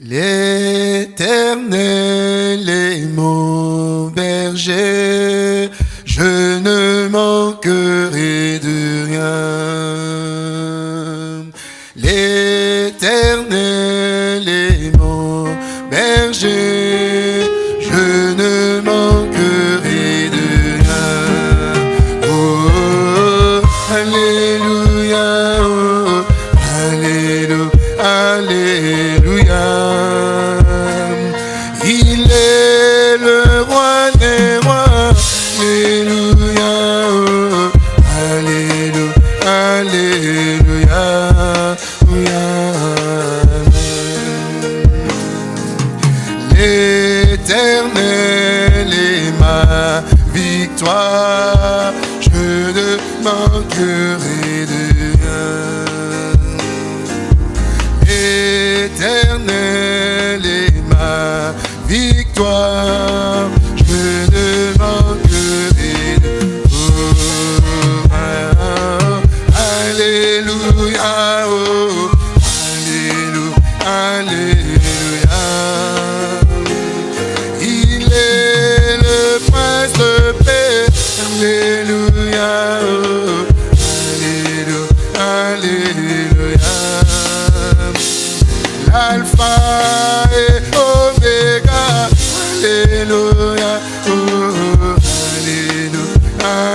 L'éternel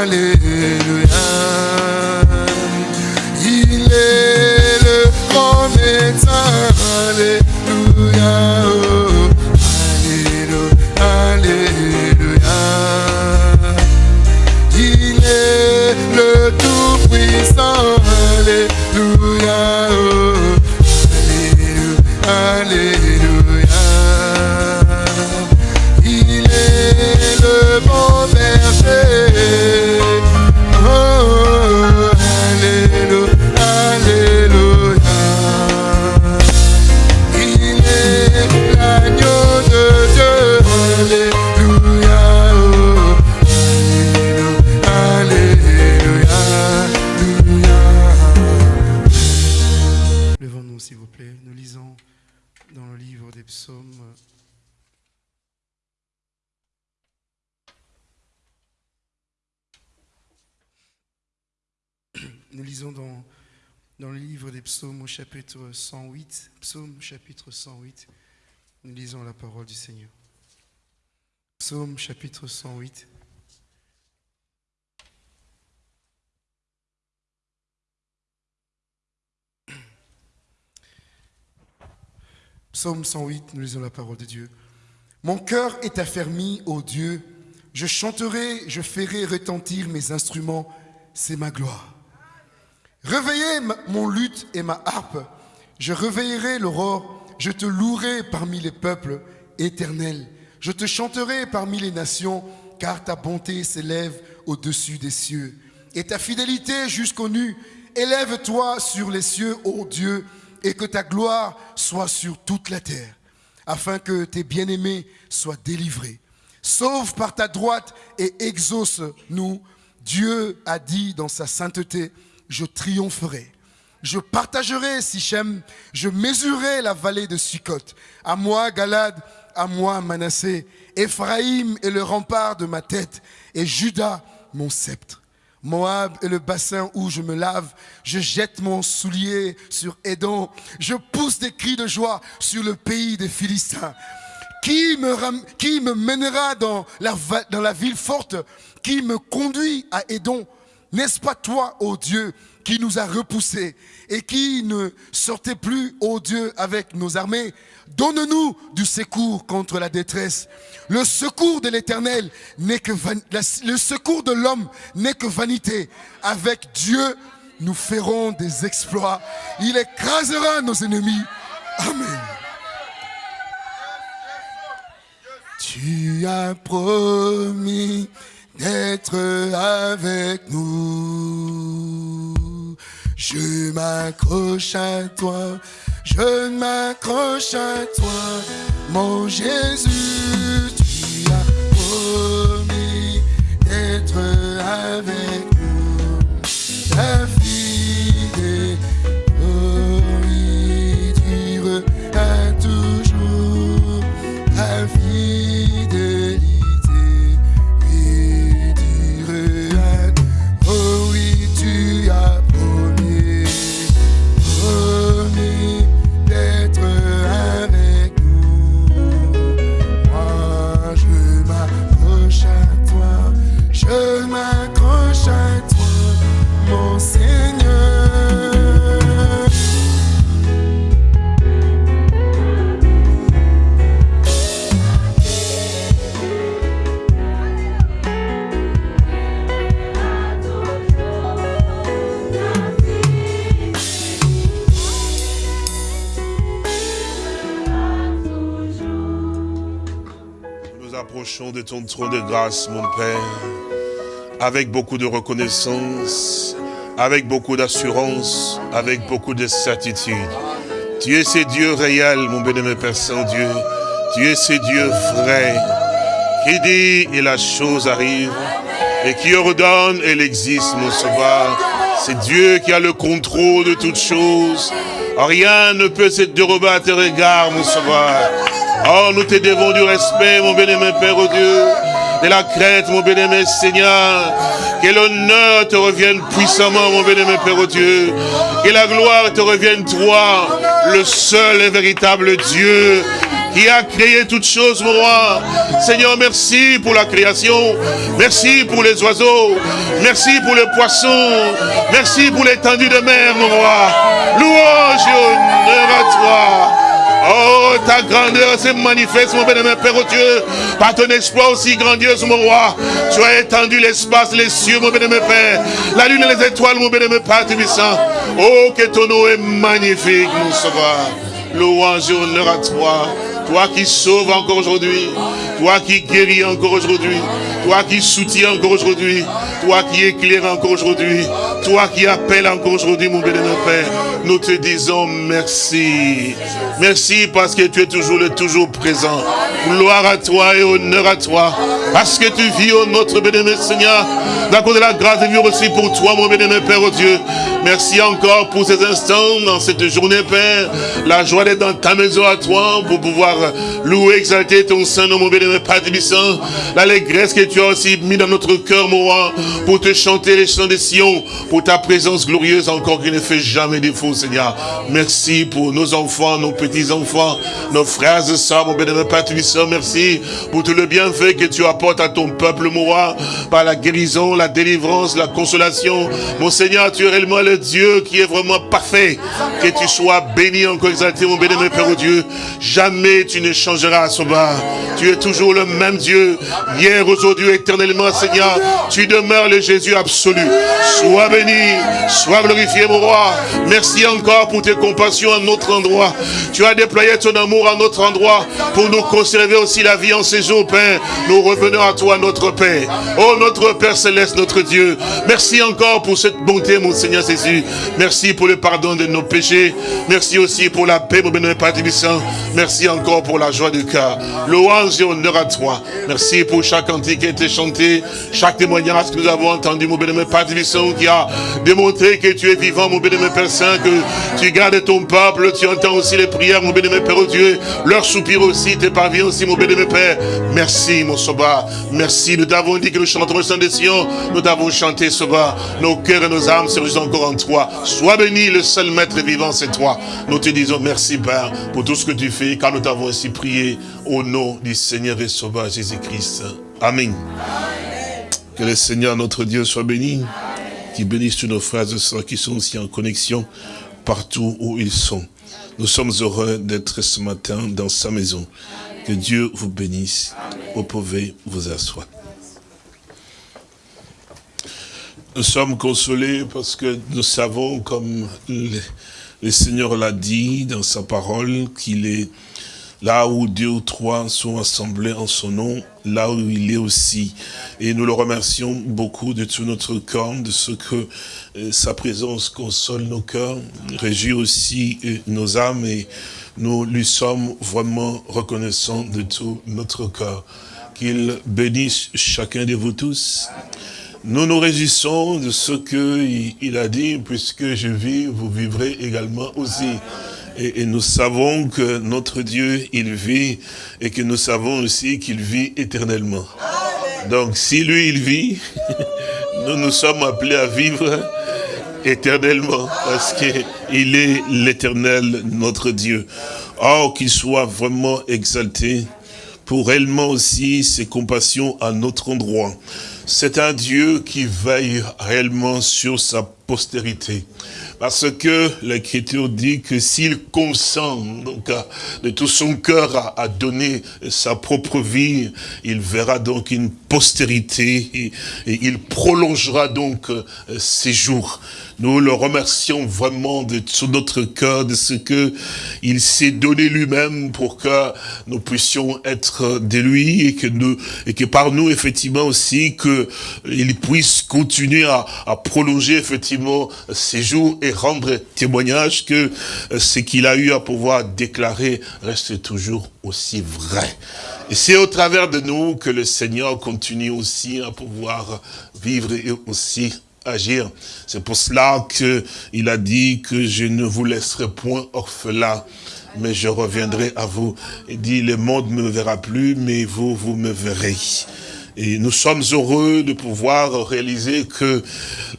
Alléluia, psaumes au chapitre 108. Psaume chapitre 108. Nous lisons la parole du Seigneur. Psaume chapitre 108. Psaume 108, nous lisons la parole de Dieu. Mon cœur est affermi, ô Dieu. Je chanterai, je ferai retentir mes instruments, c'est ma gloire. Réveillez mon luth et ma harpe. Je réveillerai l'aurore. Je te louerai parmi les peuples éternels. Je te chanterai parmi les nations, car ta bonté s'élève au-dessus des cieux. Et ta fidélité jusqu'aux nues. Élève-toi sur les cieux, ô Dieu, et que ta gloire soit sur toute la terre, afin que tes bien-aimés soient délivrés. Sauve par ta droite et exauce-nous. Dieu a dit dans sa sainteté, je triompherai. Je partagerai Sichem, je mesurerai la vallée de Sukkot. À moi, Galade, à moi, Manassé. Éphraïm est le rempart de ma tête, et Juda, mon sceptre. Moab est le bassin où je me lave. Je jette mon soulier sur Édom. Je pousse des cris de joie sur le pays des Philistins. Qui me, mènera dans la, dans la ville forte? Qui me conduit à Édom? N'est-ce pas toi, ô Dieu, qui nous a repoussés et qui ne sortait plus, ô Dieu, avec nos armées? Donne-nous du secours contre la détresse. Le secours de l'Éternel n'est que le secours de l'homme n'est que vanité. Avec Dieu, nous ferons des exploits. Il écrasera nos ennemis. Amen. Tu as promis d'être avec nous. Je m'accroche à toi, je m'accroche à toi, mon Jésus. Tu as promis d'être avec nous. Ton trône de grâce, mon Père, avec beaucoup de reconnaissance, avec beaucoup d'assurance, avec beaucoup de certitude. Tu es ce Dieu réel, mon bénémoine Père Saint-Dieu. Tu es ce Dieu vrai, qui dit et la chose arrive, et qui ordonne et elle existe, mon sauveur. C'est Dieu qui a le contrôle de toutes choses. Rien ne peut se dérober à tes regards, mon sauveur. Oh, nous te devons du respect, mon bénémoine Père, oh Dieu. De la crête, mon bénémoine Seigneur. Que l'honneur te revienne puissamment, mon bénémoine Père, oh Dieu. Que la gloire te revienne, toi, le seul et véritable Dieu qui a créé toutes choses, mon roi. Seigneur, merci pour la création. Merci pour les oiseaux. Merci pour les poissons. Merci pour l'étendue de mer, mon roi. Louange et honneur à toi. Oh, ta grandeur se manifeste, mon bénémoine Père au Dieu, par ton exploit aussi grandiose, mon roi. Tu as étendu l'espace, les cieux, mon bénémoine Père, la lune et les étoiles, mon bénémoine Père Tubissant. Oh, que ton nom est magnifique, mon sauveur. Louange et honneur à toi. Toi qui sauves encore aujourd'hui. Toi qui guéris encore aujourd'hui. Toi qui soutiens encore aujourd'hui. Toi qui éclaires encore aujourd'hui. Toi qui appelles encore aujourd'hui, mon bénémoine Père. Nous te disons merci. Merci parce que tu es toujours le toujours présent. Gloire à toi et honneur à toi. Parce que tu vis, oh notre bénémoine Seigneur. D'accord de la grâce de vivre aussi pour toi, mon bénémoine Père, oh Dieu. Merci encore pour ces instants dans cette journée, Père. La joie d'être dans ta maison à toi pour pouvoir louer, exalter ton Saint-Nom, mon bénémoine Père Tébissant. L'allégresse que tu as aussi mis dans notre cœur, mon roi, pour te chanter les chants des Sion, pour ta présence glorieuse encore qui ne fait jamais défaut, Seigneur. Merci pour nos enfants, nos petits-enfants, nos frères et sœurs, mon bénémoine Père Tébissant. Merci pour tout le bienfait que tu apportes à ton peuple, mon roi, par la guérison, la délivrance, la consolation. Mon Seigneur, tu es réellement le Dieu qui est vraiment parfait. Que tu sois béni, encore exalté, mon bénémoine Père au Dieu. Jamais tu ne changeras, Sauveur. Tu es toujours le même Dieu, hier, aujourd'hui, éternellement, Seigneur. Tu demeures le Jésus absolu. Sois béni, sois glorifié, mon roi. Merci encore pour tes compassions à notre endroit. Tu as déployé ton amour à notre endroit pour nous conserver aussi la vie en ces jours, Père. Nous revenons à toi, notre Père. Oh, notre Père céleste, notre Dieu. Merci encore pour cette bonté, mon Seigneur Jésus. Merci pour le pardon de nos péchés. Merci aussi pour la paix, mon bénémoine Père. Merci encore pour la joie du cœur. Louange et à toi. Merci pour chaque cantique qui a été chanté, chaque témoignage que nous avons entendu, mon bénémoine Père qui a démontré que tu es vivant, mon bénémoine Père Saint, que tu gardes ton peuple, tu entends aussi les prières, mon bénémoine Père, oh Dieu, leurs soupirs aussi, tes parviens aussi, mon bénémoine Père. Merci, mon Soba. Merci. Nous t'avons dit que nous chanterons le des Sion. Nous t'avons chanté, Soba. Nos cœurs et nos âmes se encore en toi. Sois béni, le seul maître vivant, c'est toi. Nous te disons merci, Père, pour tout ce que tu fais, car nous t'avons ainsi prié au nom du Seigneur et Sauveur Jésus-Christ. Amen. Que le Seigneur, notre Dieu, soit béni. Qu'il bénisse tous nos frères et sœurs qui sont aussi en connexion partout où ils sont. Nous sommes heureux d'être ce matin dans sa maison. Que Dieu vous bénisse. Vous pouvez vous asseoir. Nous sommes consolés parce que nous savons, comme le Seigneur l'a dit dans sa parole, qu'il est là où deux ou trois sont assemblés en son nom, là où il est aussi. Et nous le remercions beaucoup de tout notre cœur, de ce que euh, sa présence console nos cœurs, réjouit aussi euh, nos âmes et nous lui sommes vraiment reconnaissants de tout notre cœur. Qu'il bénisse chacun de vous tous. Nous nous réjouissons de ce qu'il il a dit, puisque je vis, vous vivrez également aussi. Et, et, nous savons que notre Dieu, il vit, et que nous savons aussi qu'il vit éternellement. Donc, si lui, il vit, nous nous sommes appelés à vivre éternellement, parce qu'il est l'éternel, notre Dieu. Oh, qu'il soit vraiment exalté pour réellement aussi ses compassions à notre endroit. c'est un Dieu qui veille réellement sur sa postérité. Parce que l'Écriture dit que s'il consent donc, de tout son cœur à, donner sa propre vie, il verra donc une postérité et, et il prolongera donc euh, ses jours. Nous le remercions vraiment de tout notre cœur, de ce que il s'est donné lui-même pour que nous puissions être de lui et que par nous, effectivement aussi, que il puisse continuer à, à prolonger, effectivement, ses jours et rendre témoignage que euh, ce qu'il a eu à pouvoir déclarer reste toujours aussi vrai. Et c'est au travers de nous que le Seigneur continue aussi à pouvoir vivre et aussi agir. C'est pour cela que il a dit que je ne vous laisserai point orphelin, mais je reviendrai à vous. Il dit, le monde ne me verra plus, mais vous, vous me verrez. Et nous sommes heureux de pouvoir réaliser que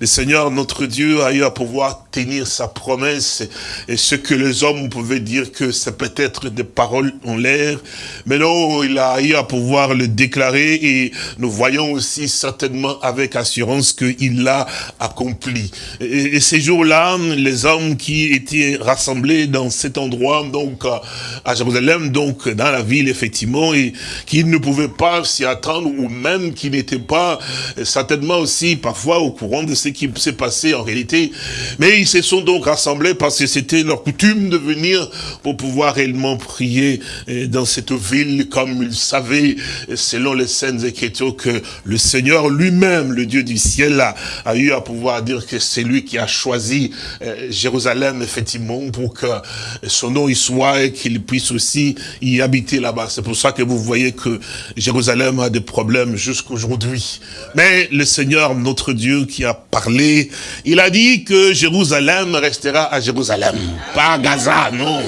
le Seigneur, notre Dieu, a eu à pouvoir tenir sa promesse. Et ce que les hommes pouvaient dire que c'est peut-être des paroles en l'air, mais non, il a eu à pouvoir le déclarer et nous voyons aussi certainement avec assurance qu'il l'a accompli. Et, ces jours-là, les hommes qui étaient rassemblés dans cet endroit, donc à- Jérusalem, donc dans la ville, effectivement, et qui ne pouvaient pas s'y attendre ou même qui n'étaient pas certainement aussi parfois au courant de ce qui s'est passé en réalité. Mais ils se sont donc rassemblés parce que c'était leur coutume de venir pour pouvoir réellement prier euh, dans cette ville comme ils savaient, selon les scènes écritures, que le Seigneur lui-même, le Dieu du ciel, a, a eu à pouvoir dire que c'est lui qui a choisi euh, Jérusalem, effectivement, pour que son nom y soit et qu'il puisse aussi y habiter là-bas. C'est pour ça que vous voyez que Jérusalem a des problèmes jusqu'aujourd'hui. Mais le Seigneur, notre Dieu, qui a parlé, il a dit que Jérusalem restera à Jérusalem, pas à Gaza, non.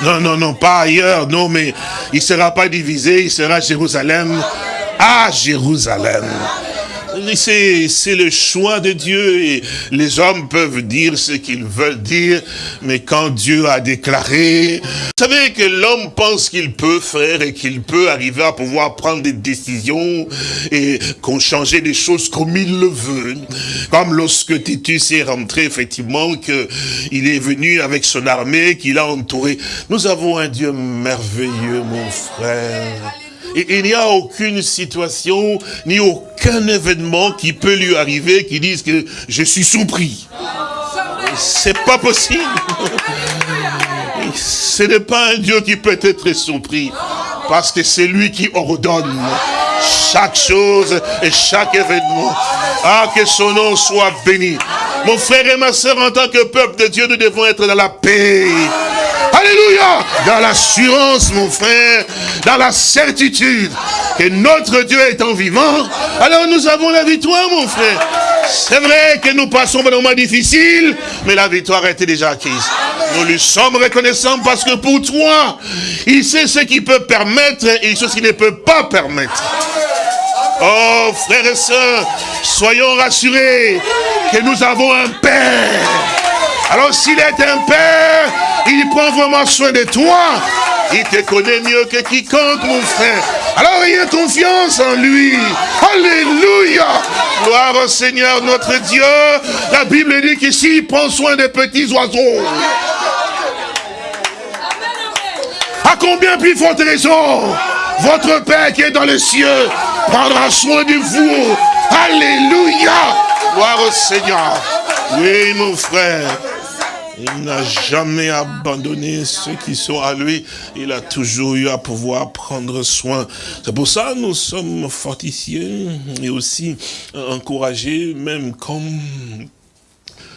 Non, non, non, pas ailleurs, non, mais il ne sera pas divisé, il sera à Jérusalem, à Jérusalem. C'est le choix de Dieu et les hommes peuvent dire ce qu'ils veulent dire, mais quand Dieu a déclaré, vous savez que l'homme pense qu'il peut faire et qu'il peut arriver à pouvoir prendre des décisions et qu'on change des choses comme il le veut. Comme lorsque Titus est rentré, effectivement, que il est venu avec son armée, qu'il a entouré. Nous avons un Dieu merveilleux, mon frère. Il n'y a aucune situation, ni aucun événement qui peut lui arriver qui dise que je suis surpris. C'est pas possible. Ce n'est pas un Dieu qui peut être surpris. Parce que c'est lui qui ordonne chaque chose et chaque événement. Ah, que son nom soit béni. Mon frère et ma soeur, en tant que peuple de Dieu, nous devons être dans la paix. Alléluia Dans l'assurance, mon frère, dans la certitude que notre Dieu étant vivant, alors nous avons la victoire, mon frère. C'est vrai que nous passons par des moments difficiles, mais la victoire été déjà acquise. Nous lui sommes reconnaissants parce que pour toi, il sait ce qu'il peut permettre et ce qu'il ne peut pas permettre. Oh, frères et sœurs, soyons rassurés que nous avons un Père. Alors s'il est un Père, il prend vraiment soin de toi. Il te connaît mieux que quiconque, mon frère. Alors ayez confiance en lui. Alléluia. Gloire au Seigneur notre Dieu. La Bible dit qu'ici, il prend soin des petits oiseaux. À combien plus forte raison Votre Père qui est dans les cieux prendra soin de vous. Alléluia. Gloire au Seigneur. Oui, mon frère. Il n'a jamais abandonné ceux qui sont à lui. Il a toujours eu à pouvoir prendre soin. C'est pour ça que nous sommes fortifiés et aussi encouragés, même comme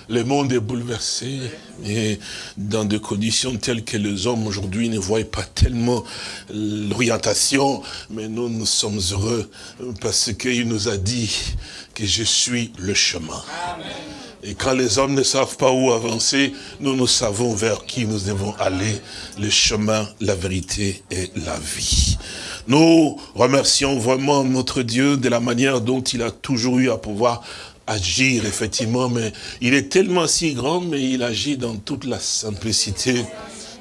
le monde est bouleversé et dans des conditions telles que les hommes aujourd'hui ne voient pas tellement l'orientation, mais nous, nous sommes heureux parce qu'il nous a dit que je suis le chemin. Et quand les hommes ne savent pas où avancer, nous, nous savons vers qui nous devons aller. Le chemin, la vérité et la vie. Nous remercions vraiment notre Dieu de la manière dont il a toujours eu à pouvoir agir, effectivement, mais il est tellement si grand, mais il agit dans toute la simplicité,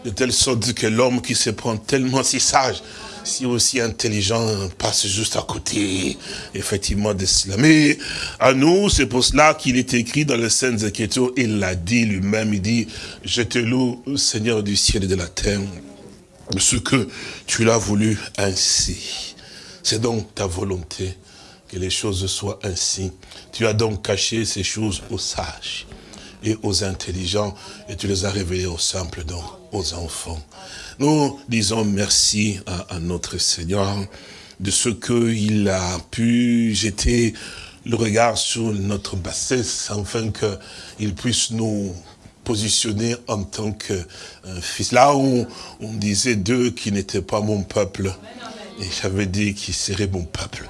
de telle sorte que l'homme qui se prend tellement si sage, si aussi intelligent passe juste à côté, effectivement, de cela. Mais à nous, c'est pour cela qu'il est écrit dans les Saintes Écritures, il l'a dit lui-même, il dit, je te loue, Seigneur du ciel et de la terre, ce que tu l'as voulu ainsi. C'est donc ta volonté que les choses soient ainsi. Tu as donc caché ces choses aux sages et aux intelligents, et tu les as révélées aux simples, donc aux enfants. Nous disons merci à, à notre Seigneur de ce qu'il a pu jeter le regard sur notre bassesse, afin qu'il puisse nous positionner en tant que euh, fils. Là où on disait d'eux qui n'étaient pas mon peuple, et j'avais dit qu'ils seraient mon peuple.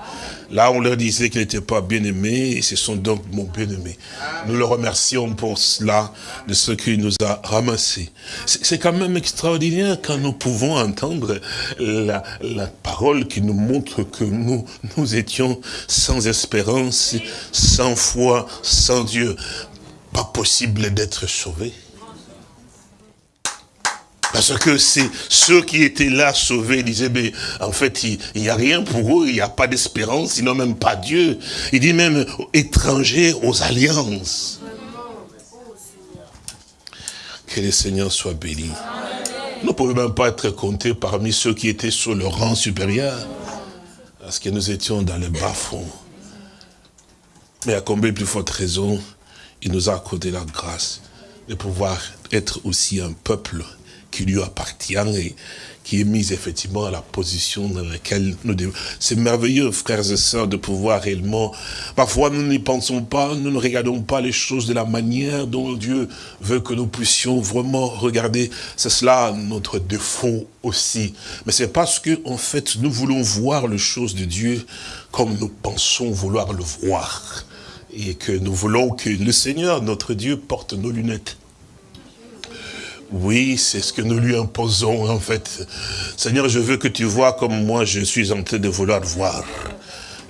Là, on leur disait qu'ils n'étaient pas bien-aimés, et ce sont donc mon bien-aimé. Nous le remercions pour cela, de ce qu'il nous a ramassés. C'est quand même extraordinaire quand nous pouvons entendre la, la parole qui nous montre que nous, nous étions sans espérance, sans foi, sans Dieu. Pas possible d'être sauvés. Parce que c'est ceux qui étaient là sauvés disaient, mais en fait, il n'y a rien pour eux, il n'y a pas d'espérance, ils n'ont même pas Dieu. Il dit même étrangers aux alliances. Que le Seigneur soit béni. Nous ne pouvons même pas être comptés parmi ceux qui étaient sur le rang supérieur. Parce que nous étions dans le bas-fond. Mais à combien plus forte raison, il nous a accordé la grâce de pouvoir être aussi un peuple qui lui appartient et qui est mise effectivement à la position dans laquelle nous devons. C'est merveilleux, frères et sœurs, de pouvoir réellement... Parfois, nous n'y pensons pas, nous ne regardons pas les choses de la manière dont Dieu veut que nous puissions vraiment regarder. C'est cela notre défaut aussi. Mais c'est parce que, en fait, nous voulons voir les choses de Dieu comme nous pensons vouloir le voir. Et que nous voulons que le Seigneur, notre Dieu, porte nos lunettes. Oui, c'est ce que nous lui imposons en fait. Seigneur, je veux que tu vois comme moi je suis en train de vouloir voir.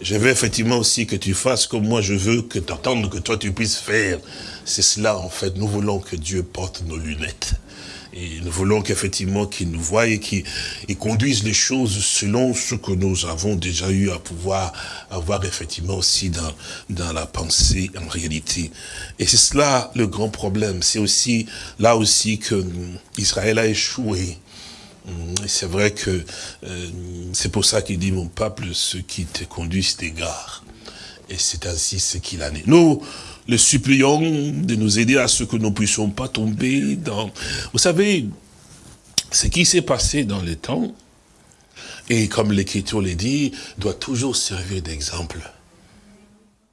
Je veux effectivement aussi que tu fasses comme moi je veux que tu que toi tu puisses faire. C'est cela en fait, nous voulons que Dieu porte nos lunettes. Et nous voulons qu'effectivement qu'il nous voie et qu'il conduise les choses selon ce que nous avons déjà eu à pouvoir avoir effectivement aussi dans, dans la pensée en réalité. Et c'est cela le grand problème. C'est aussi là aussi que Israël a échoué. C'est vrai que euh, c'est pour ça qu'il dit, mon peuple, ceux qui te conduisent t'égarent. Et c'est ainsi ce qu'il en est. Nous, le supplions de nous aider à ce que nous ne puissions pas tomber dans... Vous savez, ce qui s'est passé dans le temps, et comme l'Écriture l'a dit, doit toujours servir d'exemple.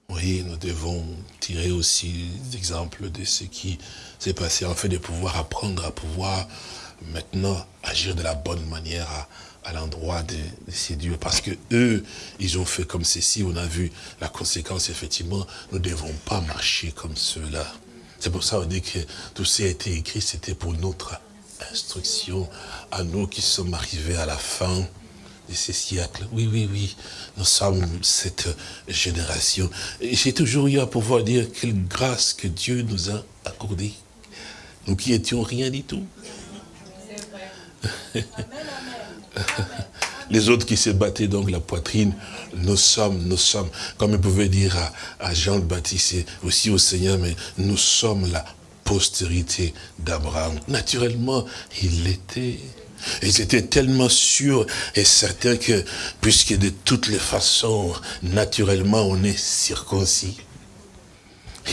Oui, nous devons tirer aussi l'exemple de ce qui s'est passé, en fait de pouvoir apprendre à pouvoir maintenant agir de la bonne manière, à l'endroit de, ces dieux. Parce que eux, ils ont fait comme ceci. On a vu la conséquence, effectivement. Nous ne devons pas marcher comme ceux-là. C'est pour ça qu'on dit que tout qui a été écrit, c'était pour notre instruction à nous qui sommes arrivés à la fin de ces siècles. Oui, oui, oui, nous sommes cette génération. J'ai toujours eu à pouvoir dire quelle grâce que Dieu nous a accordée. Nous qui étions rien du tout. Les autres qui se battaient donc la poitrine, nous sommes, nous sommes, comme il pouvait dire à, Jean le Baptiste, aussi au Seigneur, mais nous sommes la postérité d'Abraham. Naturellement, il l'était. Ils étaient tellement sûrs et certains que, puisque de toutes les façons, naturellement, on est circoncis.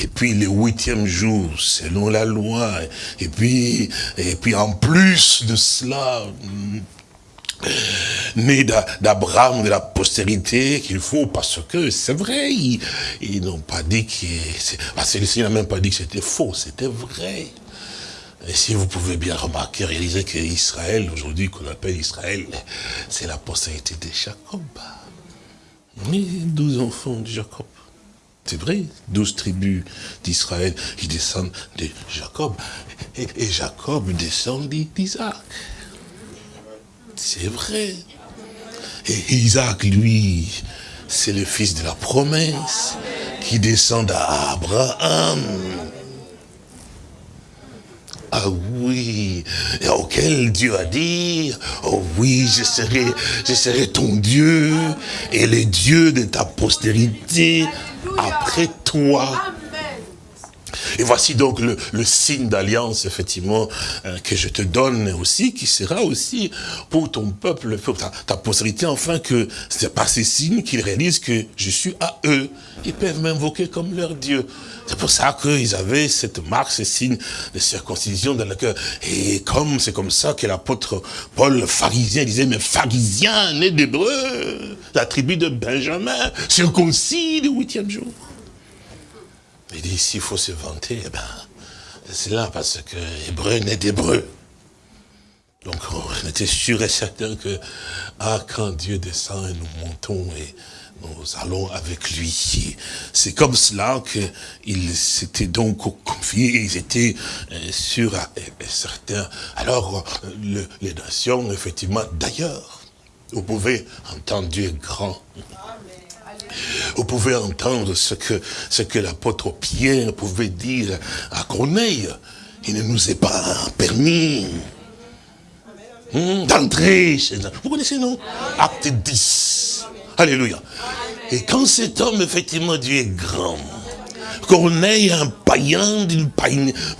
Et puis le huitième jour, selon la loi, et puis, et puis en plus de cela, né d'Abraham, de la postérité qu'il faut, parce que c'est vrai, ils, n'ont pas dit que... Ah, celui-ci n'a même pas dit que c'était faux, c'était vrai. Et si vous pouvez bien remarquer, réaliser qu'Israël, aujourd'hui qu'on appelle Israël, c'est la postérité de Jacob. Oui, douze enfants de Jacob. C'est vrai, douze tribus d'Israël qui descendent de Jacob. Et, et Jacob descend d'Isaac. C'est vrai. Et Isaac, lui, c'est le fils de la promesse qui descend. À Ah oui, et auquel Dieu a dit, oh oui, je serai, je serai ton Dieu et le Dieu de ta postérité après toi. Et voici donc le, signe d'alliance, effectivement, euh, que je te donne aussi, qui sera aussi pour ton peuple, pour ta, ta postérité, enfin que c'est par ces signes qu'ils réalisent que je suis à eux. Ils peuvent m'invoquer comme leur Dieu. C'est pour ça qu'ils avaient cette marque, ce signe de circoncision dans le cœur. Et comme c'est comme ça que l'apôtre Paul, pharisien, disait, mais pharisien, né d'Hébreu, la tribu de Benjamin, circoncis le huitième jour. Il dit, s'il faut se vanter, eh ben, c'est là parce que hébreu n'est d'hébreu. Donc on était sûr et certain que, ah, quand Dieu descend et nous montons et nous allons avec lui. C'est comme cela qu'ils s'étaient donc confiés, ils étaient euh, sûrs et certains. Alors, le, les nations, effectivement, d'ailleurs, vous pouvez entendre Dieu grand. Vous pouvez entendre ce que, ce que l'apôtre Pierre pouvait dire à Corneille. Il ne nous est pas permis hmm, d'entrer chez Vous connaissez, non? Acte 10. Alléluia. Et quand cet homme, effectivement, Dieu est grand, Corneille, un païen d'une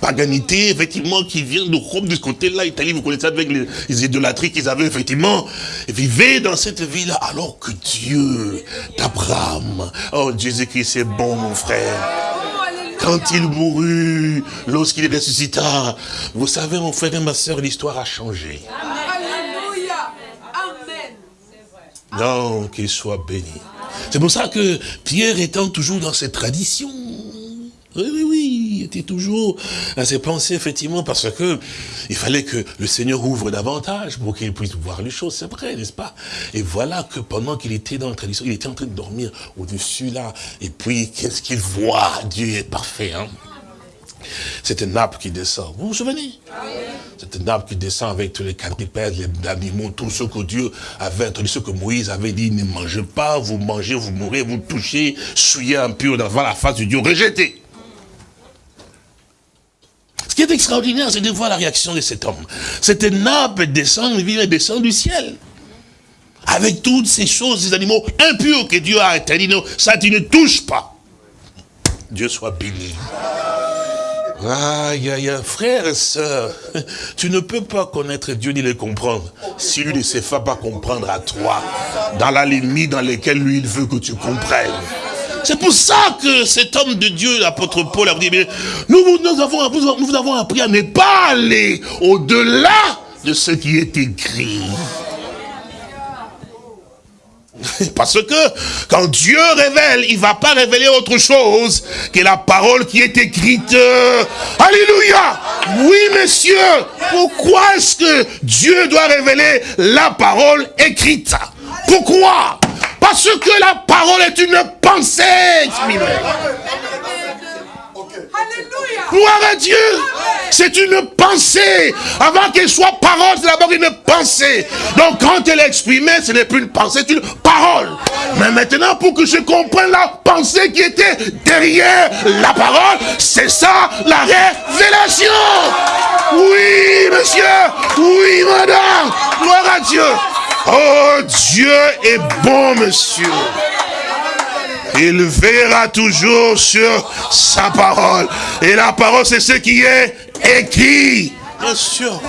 paganité, effectivement, qui vient de Rome, de ce côté-là, Italie, vous connaissez avec les, les idolâtries qu'ils avaient, effectivement, vivaient dans cette ville alors que Dieu d'Abraham, oh Jésus-Christ, c'est bon, mon frère. Quand il mourut, lorsqu'il ressuscita, vous savez, mon frère et ma soeur, l'histoire a changé. Alléluia. Amen. Non, qu'il soit béni. C'est pour ça que Pierre étant toujours dans cette tradition, oui, oui, oui, il était toujours à ses pensées, effectivement, parce que il fallait que le Seigneur ouvre davantage pour qu'il puisse voir les choses, c'est vrai, n'est-ce pas? Et voilà que pendant qu'il était dans la tradition, il était en train de dormir au-dessus là, et puis qu'est-ce qu'il voit? Dieu est parfait, hein. C'est une nappe qui descend. Vous vous souvenez? C'est une nappe qui descend avec tous les quadrupèdes, les animaux, tout ce que Dieu avait introduit, ce que Moïse avait dit, ne mangez pas, vous mangez, vous mourrez, vous touchez, souillez impur devant la face de Dieu, rejetez. Ce qui est extraordinaire, c'est de voir la réaction de cet homme. Cette nappe descend, elle descend du ciel. Avec toutes ces choses, ces animaux impurs que Dieu a interdits, non, ça tu ne touches pas. Dieu soit béni. Aïe, aïe, aïe, frère et sœur, tu ne peux pas connaître Dieu ni le comprendre si lui ne sait pas comprendre à toi, dans la limite dans laquelle lui il veut que tu comprennes. C'est pour ça que cet homme de Dieu, l'apôtre Paul, a dit, nous, nous, nous avons appris à ne pas aller au-delà de ce qui est écrit. Parce que quand Dieu révèle, il ne va pas révéler autre chose que la parole qui est écrite. Alléluia Oui, messieurs, pourquoi est-ce que Dieu doit révéler la parole écrite? Pourquoi? Parce que la parole est une pensée exprimée. Gloire à Dieu. C'est une pensée. Avant qu'elle soit parole, c'est d'abord une pensée. Donc quand elle est exprimée, ce n'est plus une pensée, c'est une parole. Mais maintenant, pour que je comprenne la pensée qui était derrière la parole, c'est ça la révélation. Oui, monsieur. Oui, madame. Gloire à Dieu. Oh, Dieu est bon, monsieur. Il verra toujours sur sa parole. Et la parole, c'est ce qui est écrit. Bien sûr.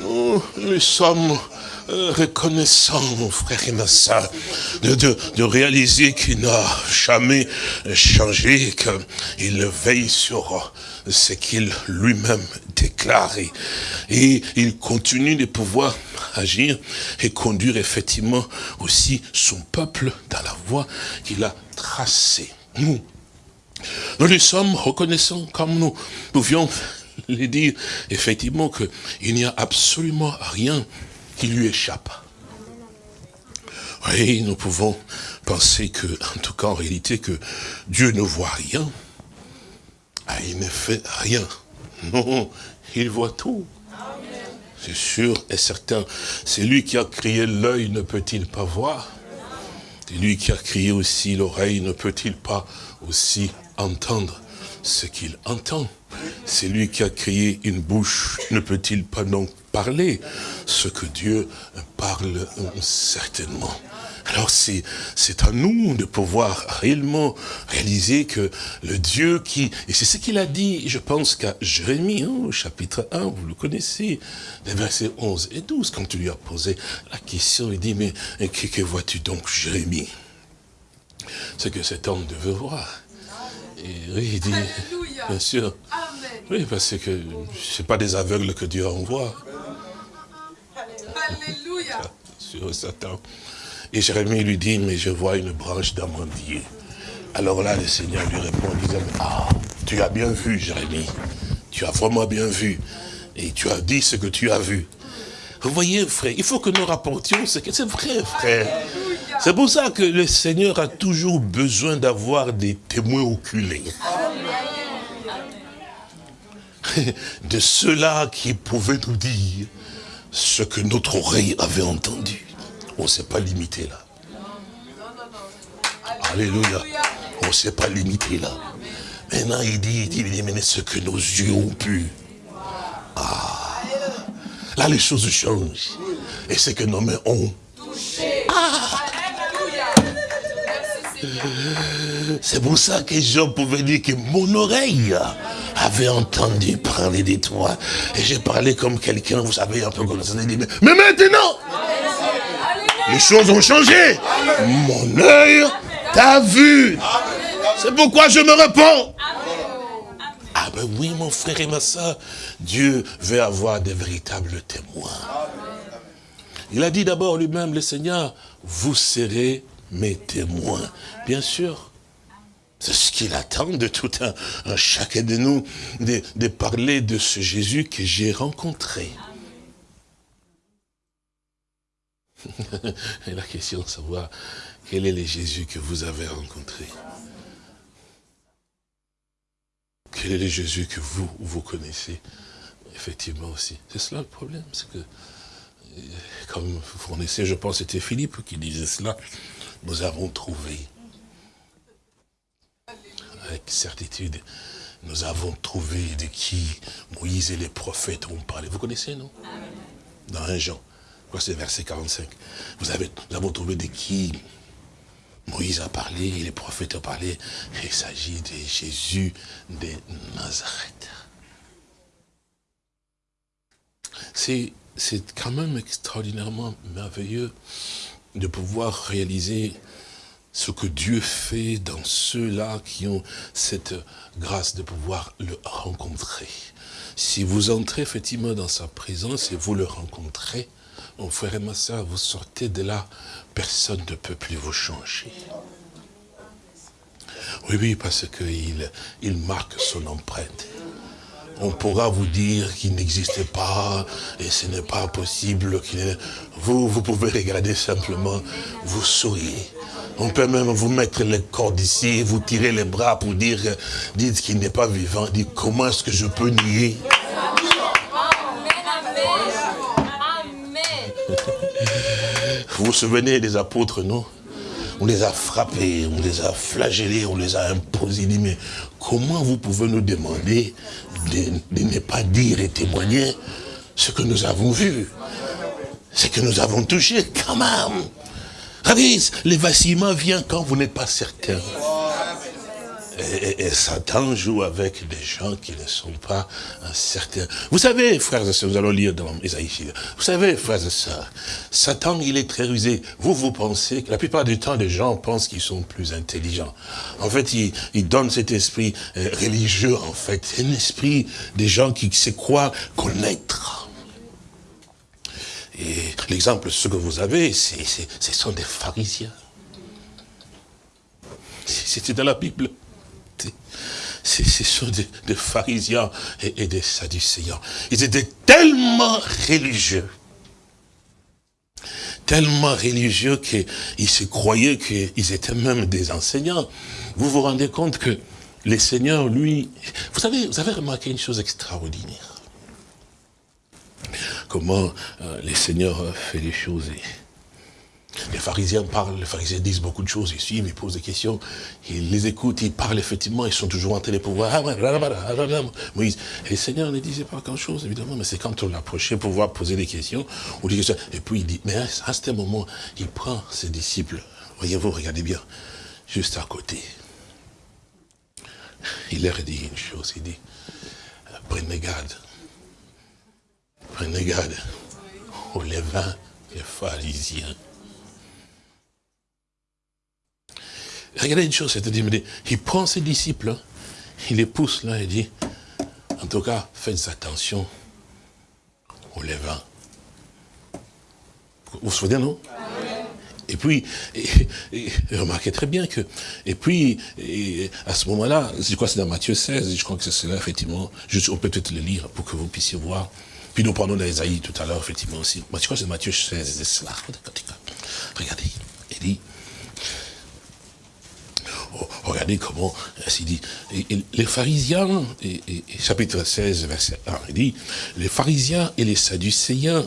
Nous, nous sommes euh, reconnaissants, mon frère et ma soeur, de réaliser qu'il n'a jamais changé, qu'il veille sur ce qu'il lui-même déclare. Et, et il continue de pouvoir agir et conduire effectivement aussi son peuple dans la voie qu'il a tracée. Nous, nous lui sommes reconnaissants comme nous pouvions le dire, effectivement, qu'il n'y a absolument rien qui lui échappe. Oui, nous pouvons penser que, en tout cas, en réalité, que Dieu ne voit rien. Ah, il ne fait rien. Non, il voit tout. C'est sûr et certain. C'est lui qui a créé l'œil, ne peut-il pas voir? C'est lui qui a créé aussi l'oreille, ne peut-il pas aussi entendre ce qu'il entend? C'est lui qui a créé une bouche. Ne peut-il pas donc parler. Ce que Dieu parle euh, certainement. Alors c'est c'est à nous de pouvoir réellement réaliser que le Dieu qui... Et c'est ce qu'il a dit, je pense qu'à Jérémie, hein, au chapitre 1, vous le connaissez, les versets 11 et 12, quand tu lui as posé la question, il dit, mais que, que vois-tu donc, Jérémie? Ce que cet homme devait voir. Et oui, il dit, bien sûr, oui, parce que c'est pas des aveugles que Dieu envoie. Alléluia. sur Satan. Et Jérémie lui dit, mais je vois une branche d'amandier. Alors là, le Seigneur lui répond disant, ah, tu as bien vu, Jérémie. Tu as vraiment bien vu. Et tu as dit ce que tu as vu. Vous voyez, frère, il faut que nous rapportions ce que c'est vrai, frère. C'est pour ça que le Seigneur a toujours besoin d'avoir des témoins oculés. De ceux-là qui pouvaient nous dire ce que notre oreille avait entendu. On ne s'est pas limité là. Alléluia. On ne s'est pas limité là. Maintenant, il dit, il dit, il dit, mais ce que nos yeux ont pu. Ah. Là, les choses changent. Et ce que nos mains ont. Alléluia. C'est pour ça que Job pouvait dire que mon oreille avait entendu parler de toi. Et j'ai parlé comme quelqu'un, vous savez, un peu comme ça. mais maintenant, les choses ont changé. Mon œil t'a vu. C'est pourquoi je me réponds. Ah ben oui, mon frère et ma soeur, Dieu veut avoir des véritables témoins. Il a dit d'abord lui-même, le Seigneur, vous serez mes témoins. Bien sûr, c'est ce qu'il attend de tout un, un chacun de nous, de, de parler de ce Jésus que j'ai rencontré. Et la question de savoir quel est le Jésus que vous avez rencontré. Quel est le Jésus que vous, vous connaissez Effectivement aussi? C'est cela le problème, c'est que, euh, comme vous connaissez, je pense que c'était Philippe qui disait cela, nous avons trouvé, avec certitude, nous avons trouvé de qui Moïse et les prophètes ont parlé. Vous connaissez, non? Dans un Jean, c'est verset 45. Vous avez, nous avons trouvé de qui Moïse a parlé, et les prophètes ont parlé. Il s'agit de Jésus de Nazareth. C'est quand même extraordinairement merveilleux de pouvoir réaliser ce que Dieu fait dans ceux-là qui ont cette grâce de pouvoir le rencontrer. Si vous entrez effectivement dans sa présence et vous le rencontrez, mon frère et ma soeur, vous sortez de là, personne ne peut plus vous changer. Oui, oui, parce qu'il il marque son empreinte. On pourra vous dire qu'il n'existe pas et ce n'est pas possible. Vous, vous pouvez regarder simplement, vous souriez. On peut même vous mettre les cordes ici, vous tirer les bras pour dire, dites qu'il n'est pas vivant. Dites comment est-ce que je peux nier? Vous vous souvenez des apôtres, non? On les a frappés, on les a flagellés, on les a imposés. Dit, mais comment vous pouvez nous demander de, ne pas dire et témoigner ce que nous avons vu Ce que nous avons touché, quand même? Regardez, les vacillements viennent quand vous n'êtes pas certain. Et, et- Satan joue avec des gens qui ne sont pas certains. Vous savez, frères et sœurs, nous allons lire dans Isaïe. Vous savez, frères et sœurs, Satan, il est très rusé. Vous, vous pensez que la plupart du temps, les gens pensent qu'ils sont plus intelligents. En fait, il, il donne cet esprit euh, religieux, en fait. Un esprit des gens qui se croient connaître. Et l'exemple, ce que vous avez, c'est- c'est- ce sont des pharisiens. C'était dans la Bible. C'est- Ce sont des, pharisiens et, des sadducéens. Ils étaient tellement religieux, tellement religieux qu'ils se croyaient qu'ils étaient même des enseignants. Vous vous rendez compte que le Seigneur, lui, vous savez, vous avez remarqué une chose extraordinaire. Comment euh, le Seigneur fait les choses. Les pharisiens parlent, les pharisiens disent beaucoup de choses, ils suivent, ils posent des questions, ils les écoutent, ils parlent effectivement, ils sont toujours en train de pouvoir. Moïse. Et le Seigneur ne disait pas grand chose, évidemment, mais c'est quand on l'approchait pour pouvoir poser des questions, ou des questions. Et puis il dit, mais à certain moment, il prend ses disciples, voyez-vous, regardez bien, juste à côté. Il leur dit une chose, il dit, prenez garde, prenez garde aux levains et pharisiens. Regardez une chose, c'est-à-dire, il prend ses disciples, hein, il les pousse là et dit, en tout cas, faites attention aux levains. Vous vous souvenez, non? Et puis, et, et, remarquez très bien que, et puis, à ce moment-là, je crois que c'est dans Matthieu 16, je crois que c'est cela, effectivement, on peut peut-être le lire pour que vous puissiez voir. Puis nous prenons d'Esaïe tout à l'heure, effectivement aussi. Je crois que c'est Matthieu 16, c'est cela. Regardez, il dit, regardez comment, il dit, les pharisiens, et, chapitre 16, verset 1, il dit, les pharisiens et les sadducéens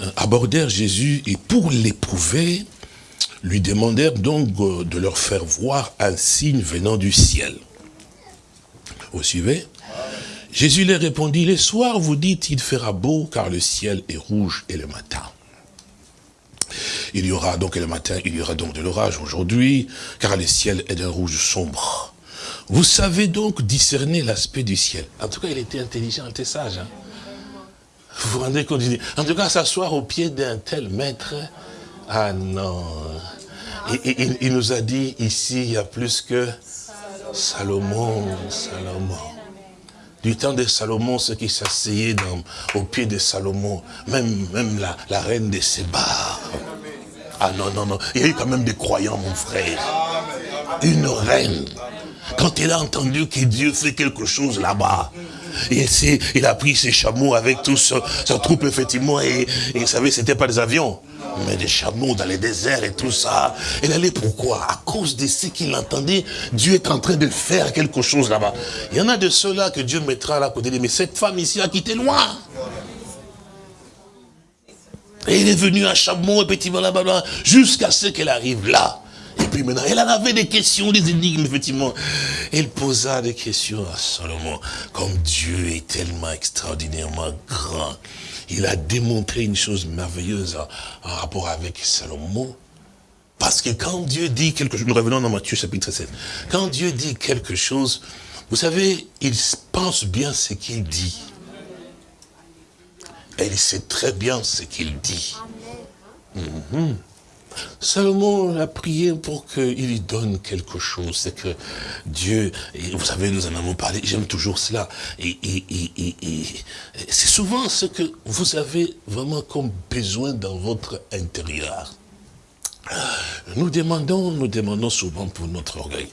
euh, abordèrent Jésus et pour l'éprouver, lui demandèrent donc euh, de leur faire voir un signe venant du ciel. Vous suivez? Jésus leur répondit, les soirs vous dites, il fera beau car le ciel est rouge et le matin. Il y aura donc le matin, il y aura donc de l'orage aujourd'hui, car le ciel est d'un rouge sombre. Vous savez donc discerner l'aspect du ciel. En tout cas, il était intelligent, il était sage. Hein. Vous vous rendez compte En tout cas, s'asseoir au pied d'un tel maître, ah non. Il, il, nous a dit ici, il y a plus que Salomon, Salomon. Du temps de Salomon, ceux qui s'asseyaient au pied de Salomon, même, même la, reine de Séba. Ah non, non, non. Il y a eu quand même des croyants, mon frère. Une reine. Quand elle a entendu que Dieu fait quelque chose là-bas, il, il a pris ses chameaux avec toute sa, troupe, effectivement, et, et vous savez, c'était pas des avions, mais des chameaux dans les déserts et tout ça. Elle allait pourquoi? À cause de ce qu'il entendait, Dieu est en train de faire quelque chose là-bas. Il y en a de ceux-là que Dieu mettra à la côté de mais cette femme ici a quitté loin. Et elle est venue à chameau, effectivement, là-bas, jusqu'à ce qu'elle arrive là. Et puis maintenant, elle en avait des questions, des énigmes, effectivement. Elle posa des questions à Salomon. Comme Dieu est tellement extraordinairement grand, il a démontré une chose merveilleuse en, rapport avec Salomon. Parce que quand Dieu dit quelque chose, nous revenons dans Matthieu chapitre 7, quand Dieu dit quelque chose, vous savez, il pense bien ce qu'il dit. Et il sait très bien ce qu'il dit. Salomon a prié pour qu'il lui donne quelque chose. C'est que Dieu, et vous savez, nous en avons parlé, j'aime toujours cela. Et, c'est souvent ce que vous avez vraiment comme besoin dans votre intérieur. Nous demandons, nous demandons souvent pour notre orgueil.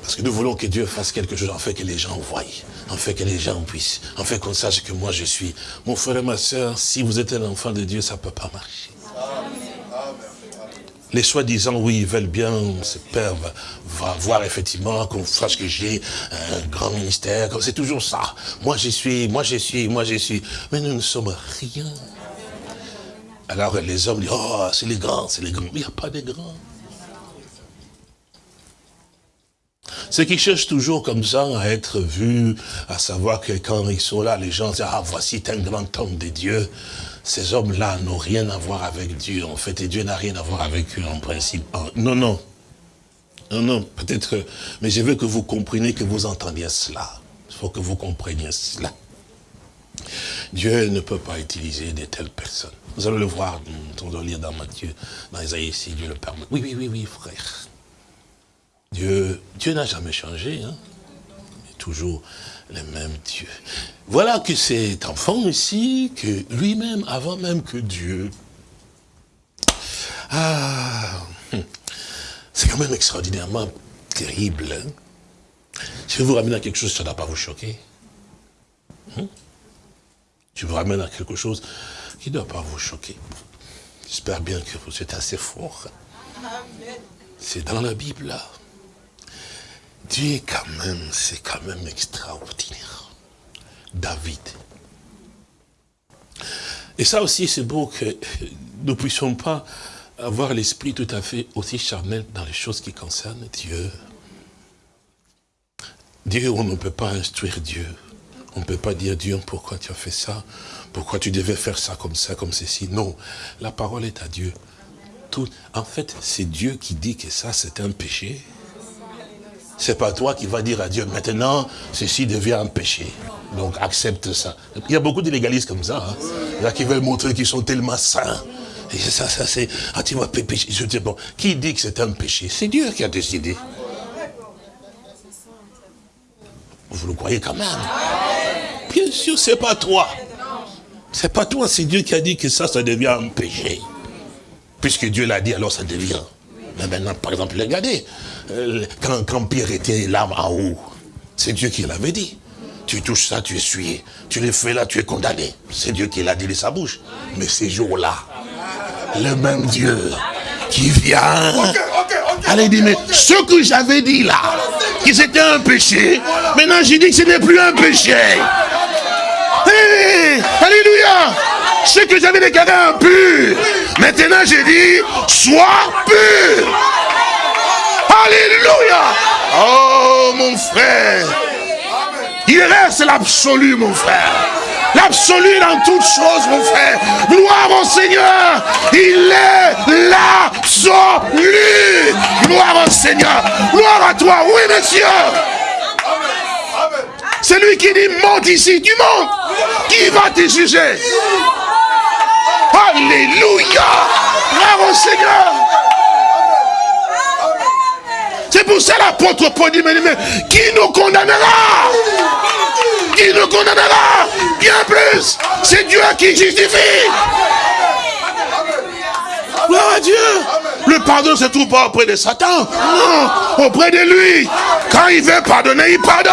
Parce que nous voulons que Dieu fasse quelque chose, en fait que les gens voient, en fait que les gens puissent, en fait qu'on sache que moi je suis. Mon frère et ma soeur, si vous êtes un enfant de Dieu, ça ne peut pas marcher. Les soi-disant, oui, ils veulent bien, ce père va, voir effectivement qu'on sache que j'ai un grand ministère, c'est toujours ça. Moi je suis, moi je suis, moi je suis. Mais nous ne sommes rien. Alors les hommes disent, oh, c'est les grands, c'est les grands. Mais il n'y a pas de grands. Ceux qui cherchent toujours comme ça à être vus, à savoir que quand ils sont là, les gens disent, ah, voici un grand homme de Dieu ces hommes-là n'ont rien à voir avec Dieu, en fait, et Dieu n'a rien à voir avec eux, en principe. Non, non. Non, non, peut-être, mais je veux que vous compreniez, que vous entendiez cela. Il faut que vous compreniez cela. Dieu ne peut pas utiliser de telles personnes. Vous allez le voir, on doit lire dans Matthieu, dans Isaïe, si Dieu le permet. Oui, oui, oui, oui, frère. Dieu, Dieu n'a jamais changé, hein. Toujours le même Dieu. Voilà que cet enfant ici, que lui-même, avant même que Dieu, ah, hum, c'est quand même extraordinairement terrible. Hein. Si je vous ramène à quelque chose, ça ne doit pas vous choquer. Je hum? vous ramène à quelque chose qui ne doit pas vous choquer. J'espère bien que vous êtes assez fort. C'est dans la Bible, là. Dieu quand même, c'est quand même extraordinaire. David. Et ça aussi, c'est beau que nous ne puissions pas avoir l'esprit tout à fait aussi charnel dans les choses qui concernent Dieu. Dieu, on ne peut pas instruire Dieu. On ne peut pas dire, Dieu, pourquoi tu as fait ça? Pourquoi tu devais faire ça comme ça, comme ceci? Non, la parole est à Dieu. Tout, en fait, c'est Dieu qui dit que ça, c'est un péché. C'est pas toi qui vas dire à Dieu, maintenant, ceci devient un péché. Donc, accepte ça. Il y a beaucoup d'illégalistes comme ça. Hein. A qui veulent montrer qu'ils sont tellement saints. Et ça, ça, c'est, ah, tu vas pécher. Je dis, bon, qui dit que c'est un péché? C'est Dieu qui a décidé. Vous le croyez quand même? Bien sûr, c'est pas toi. C'est pas toi, c'est Dieu qui a dit que ça, ça devient un péché. Puisque Dieu l'a dit, alors ça devient. Mais maintenant, par exemple, regardez, quand, quand Pierre était là en haut, c'est Dieu qui l'avait dit. Tu touches ça, tu es essuyé. Tu le fais là, tu es condamné. C'est Dieu qui l'a dit de sa bouche. Mais ces jours-là, le même Dieu qui vient. Allez, dis, mais ce que j'avais dit là, que c'était un péché, maintenant j'ai dit que ce n'est plus un péché. Hey, alléluia. Ce que j'avais déclaré impur, maintenant j'ai dit, sois pur. Alléluia. Oh mon frère. Il reste l'absolu, mon frère. L'absolu dans toutes choses, mon frère. Gloire au Seigneur. Il est l'absolu. Gloire au Seigneur. Gloire à toi. Oui, monsieur. C'est lui qui dit, monte ici, tu montes. Qui va te juger? Alléluia. Gloire au Seigneur. C'est pour ça l'apôtre Paul dit, mais, qui nous condamnera? Qui nous condamnera? Bien plus, c'est Dieu qui justifie. Gloire à Dieu. Le pardon se trouve pas auprès de Satan. Non, auprès de lui. Quand il veut pardonner, il pardonne.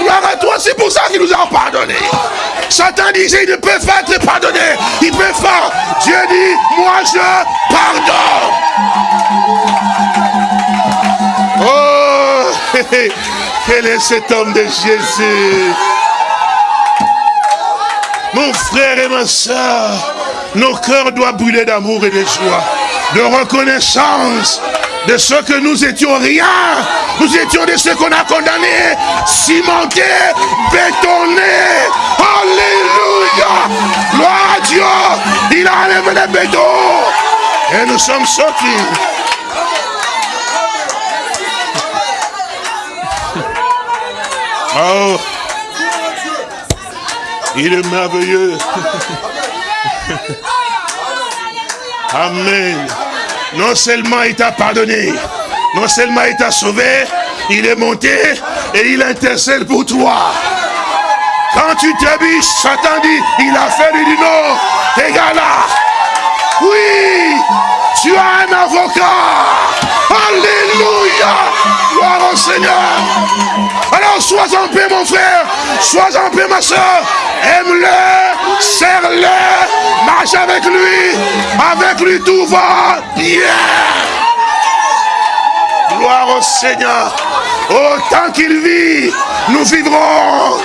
Gloire à toi, c'est pour ça qu'il nous a pardonné. Satan disait, il ne peut pas être pardonné. Il peut faire. Dieu dit, moi je pardonne. Quel est cet homme de Jésus? Mon frère et ma soeur, nos cœurs doivent brûler d'amour et de joie, de reconnaissance de ce que nous étions rien. Nous étions de ceux qu'on a condamnés, cimentés, bétonnés. Alléluia. Gloire à Dieu. Il a enlevé les bétons. Et nous sommes sortis. Oh, il est merveilleux. Amen. Non seulement il t'a pardonné, non seulement il t'a sauvé, il est monté et il intercède pour toi. Quand tu t'habilles, Satan dit, il a fait du non, t'es là. Oui, tu as un avocat. Alléluia. Gloire au Seigneur. Alors sois en paix mon frère. Sois en paix ma soeur. Aime-le. Serre-le. Marche avec lui. Avec lui tout va bien. Gloire au Seigneur. Autant qu'il vit, nous vivrons.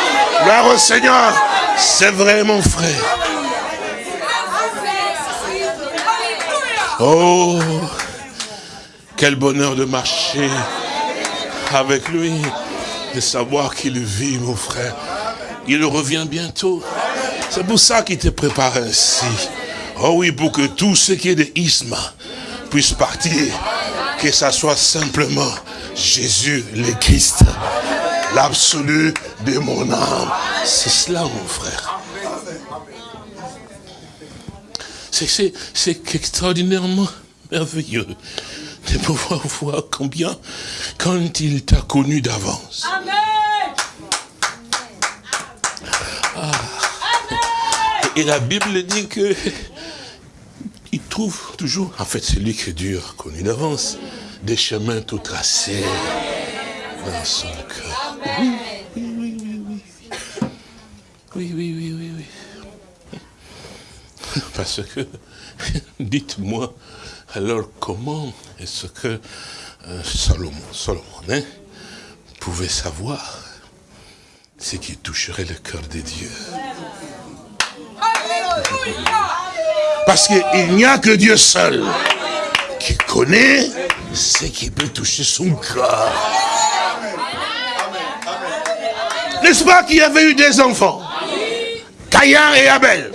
Gloire au Seigneur. C'est vrai mon frère. Oh, quel bonheur de marcher avec lui, de savoir qu'il vit, mon frère. Il revient bientôt. C'est pour ça qu'il te prépare ainsi. Oh oui, pour que tout ce qui est de isma puisse partir. Que ça soit simplement Jésus le Christ, l'absolu de mon âme. C'est cela, mon frère. C'est extraordinairement merveilleux de pouvoir voir combien, quand il t'a connu d'avance. Ah. Et la Bible dit que il trouve toujours, en fait c'est lui que Dieu a connu d'avance, des chemins tout tracés dans son cœur. Oui, oui, oui, oui, oui. Oui, oui, oui, oui, oui. Parce que, dites-moi, alors comment est-ce que euh, Salomon, hein, pouvait savoir ce qui toucherait le cœur de Dieu Parce qu'il n'y a que Dieu seul qui connaît ce qui peut toucher son cœur. N'est-ce pas qu'il y avait eu des enfants? Caïn et Abel.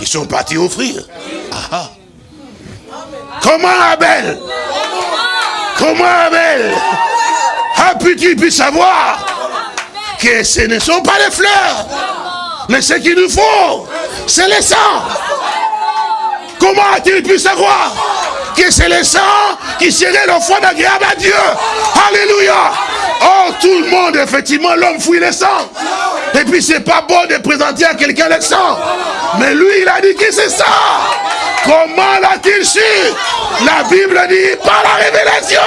Ils sont partis offrir. Ah, ah. Comment Abel Comment Abel a pu-tu pu savoir que ce ne sont pas les fleurs, mais ce qu'il nous faut, c'est le sang. Comment a-t-il pu savoir que c'est le sang qui serait l'offrande agréable à Dieu? Alléluia Oh, tout le monde, effectivement, l'homme fouille le sang. Et puis, c'est pas bon de présenter à quelqu'un le sang. Mais lui, il a dit que c'est ça. Comment l'a-t-il su? La Bible dit par la révélation.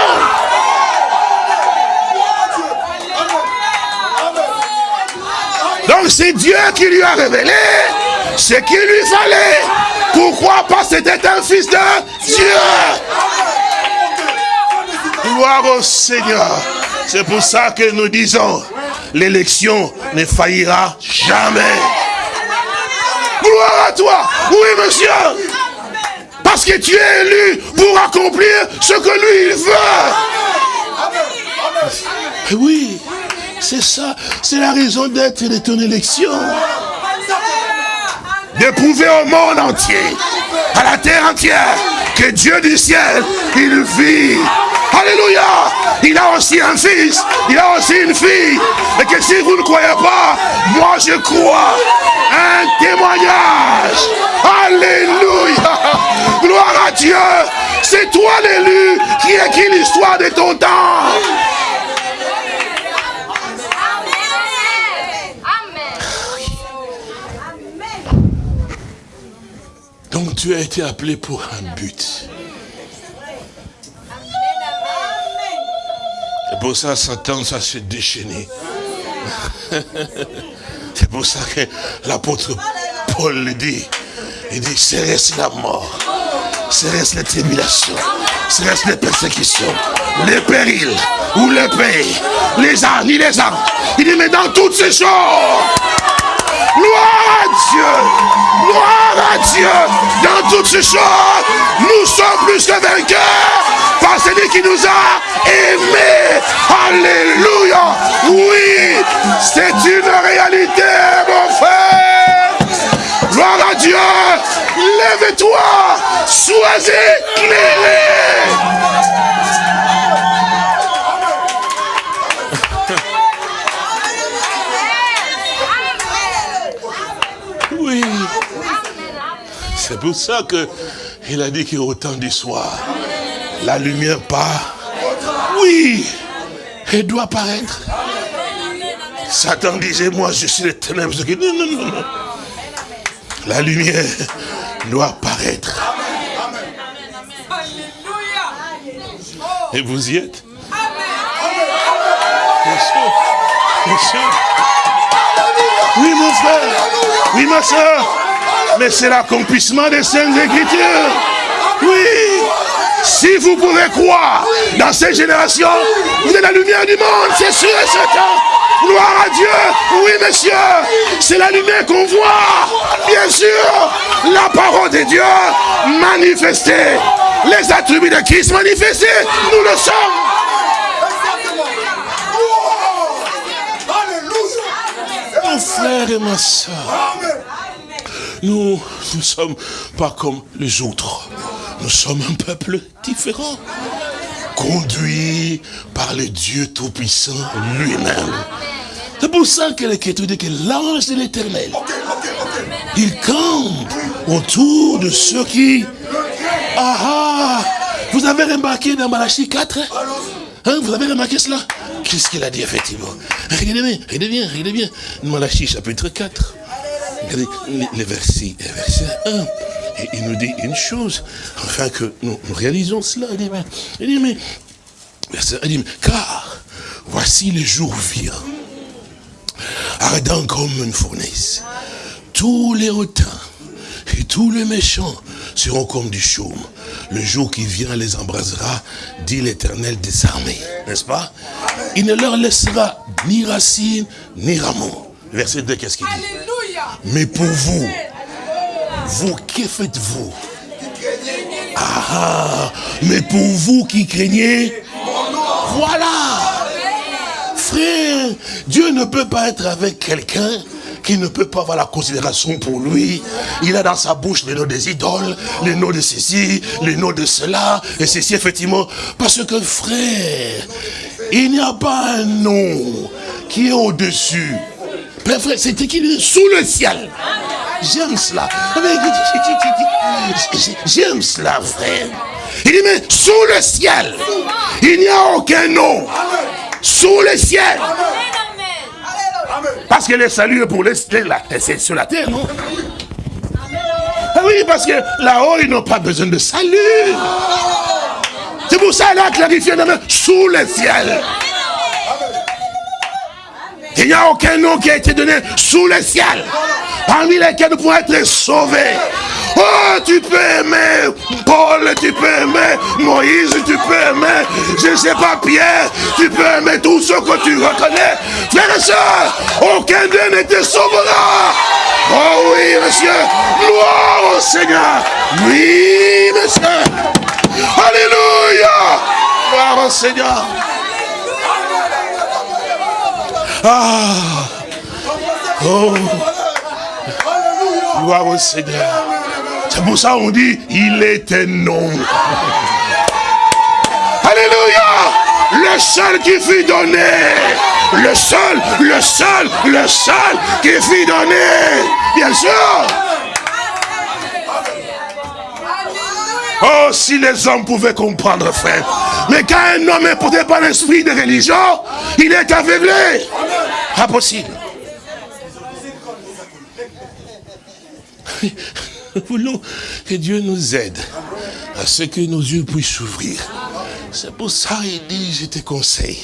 Donc c'est Dieu qui lui a révélé ce qu'il lui fallait. Pourquoi que c'était un fils de Dieu? Gloire au Seigneur. C'est pour ça que nous disons, l'élection ne faillira jamais. Gloire à toi. Oui, monsieur. Parce que tu es élu pour accomplir ce que lui, il veut. Oui, c'est ça. C'est la raison d'être de ton élection. D'éprouver au monde entier, à la terre entière, que Dieu du ciel, il vit. Alléluia. Il a aussi un fils, il a aussi une fille. Et que si vous ne croyez pas, moi je crois. Un témoignage. Alléluia. Gloire à Dieu. C'est toi l'élu qui écrit l'histoire de ton temps. Donc tu as été appelé pour un but. C'est pour ça Satan, ça s'est déchaîné. C'est pour ça que l'apôtre Paul le dit. Il dit, c'est la mort? C'est la tribulation? C'est les persécutions? Les périls? Ou les pays. Les ânes, ni les ânes. Il dit, mais dans toutes ces choses, Gloire à Dieu. Gloire à Dieu. Dans toutes ces choses, nous sommes plus que vainqueurs. Par celui qui nous a aimés. Alléluia. Oui, c'est une réalité, mon frère. Gloire à Dieu. Lève-toi. Sois éclairé. Oui. C'est pour ça que il a dit qu'au temps du soir, la lumière part. Oui, elle doit paraître. Satan disait, moi je suis l'éternel. Non, non, non, non. La lumière doit paraître. Et vous y êtes? Bien sûr. Bien sûr. Oui, mon frère. Oui, ma soeur. Mais c'est l'accomplissement des saintes écritures. Oui. Si vous pouvez croire dans cette génération, vous êtes la lumière du monde, c'est sûr et certain. Gloire à Dieu. Oui, monsieur. C'est la lumière qu'on voit. Bien sûr. La parole de Dieu manifestée. Les attributs de Christ manifestés. Nous le sommes. Mon frère et ma soeur, nous ne sommes pas comme les autres. Nous sommes un peuple différent. Conduit par le Dieu Tout-Puissant lui-même. C'est pour ça que l'Écriture dit que l'ange de l'éternel, il campe autour de ceux qui... Ah ah Vous avez remarqué dans Malachie 4 hein, Vous avez remarqué cela? Qu'est-ce qu'il a dit effectivement? Regardez bien, regardez bien, regardez bien. Malachie chapitre 4. Regardez les versets, verset 1. Et il nous dit une chose, afin que nous, nous réalisons cela. Il dit, mais, il dit, mais, verset 1, il dit, car voici les jours viens, ardent comme une fournaise. Tous les hautains et tous les méchants seront comme du chaume. Le jour qui vient les embrasera, dit l'éternel des armées. N'est-ce pas? Il ne leur laissera ni racine, ni rameau. Verset 2, qu'est-ce qu'il dit? Mais pour vous, vous, que faites-vous? Ah, mais pour vous qui craignez, voilà. Frère, Dieu ne peut pas être avec quelqu'un qui ne peut pas avoir la considération pour lui. Il a dans sa bouche les noms des idoles, les noms de ceci, les noms de cela, et ceci effectivement. Parce que frère, il n'y a pas un nom qui est au-dessus. Frère, c'est écrit sous le ciel. J'aime cela. J'aime cela, frère. Il dit, mais sous le ciel, il n'y a aucun nom. Sous le ciel. Parce que le salut est pour les, c'est sur la terre, non? Ah oui, parce que là-haut, ils n'ont pas besoin de salut. C'est pour ça, là, clarifié, sous le ciel. Il n'y a aucun nom qui a été donné sous le ciel, parmi lesquels nous pouvons être sauvés. Oh, tu peux aimer Paul, tu peux aimer Moïse, tu peux aimer, je ne sais pas, Pierre, tu peux aimer tous ceux que tu reconnais. Frères et sœurs, aucun d'eux n'était sauvera. Oh oui, monsieur, gloire au Seigneur. Oui, monsieur. Alléluia. Gloire au Seigneur. Ah. Oh. Gloire au Seigneur. C'est pour ça qu'on dit, il est un nom. Alléluia. Le seul qui fut donné. Le seul, le seul, le seul qui fut donné. Bien sûr. Oh, si les hommes pouvaient comprendre, frère. Mais quand un homme est porté par l'esprit de religion, il est aveuglé. Impossible. Nous voulons que Dieu nous aide à ce que nos yeux puissent s'ouvrir. C'est pour ça qu'il dit, je te conseille